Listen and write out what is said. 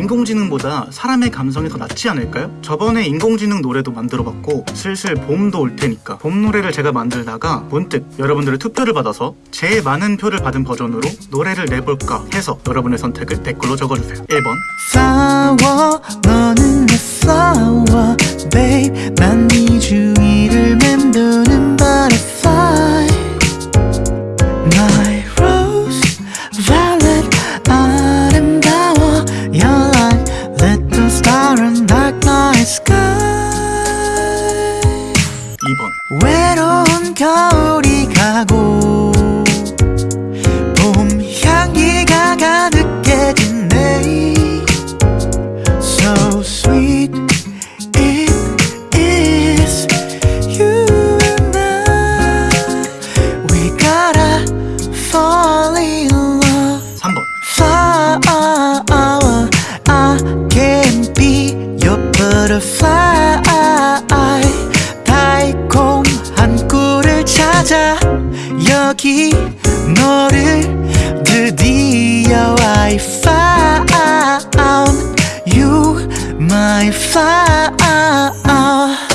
인공지능보다 사람의 감성이 더 낫지 않을까요? 저번에 인공지능 노래도 만들어봤고 슬슬 봄도 올 테니까 봄 노래를 제가 만들다가 문득 여러분들의 투표를 받아서 제일 많은 표를 받은 버전으로 노래를 내볼까 해서 여러분의 선택을 댓글로 적어주세요. 1번. 싸워 너는 내 flower babe 난네 주위를 맴도는 butterfly rose 2번 외로운 겨울이 가고 봄 향기가 가득해진 내일 So sweet it is you and I We gotta fall in love 3번 flower I can be your butterfly 찾아 여기 너를 드디어 I found you my found